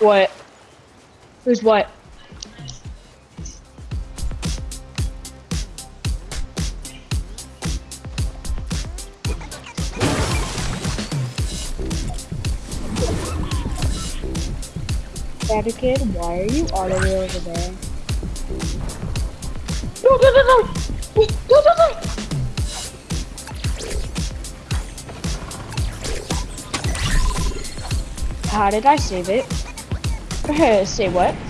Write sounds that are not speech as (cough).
What? Who's what? Daddy kid, why are you all the way over there? No, no, no, no! No, no, no! How did I save it? (laughs) Say what?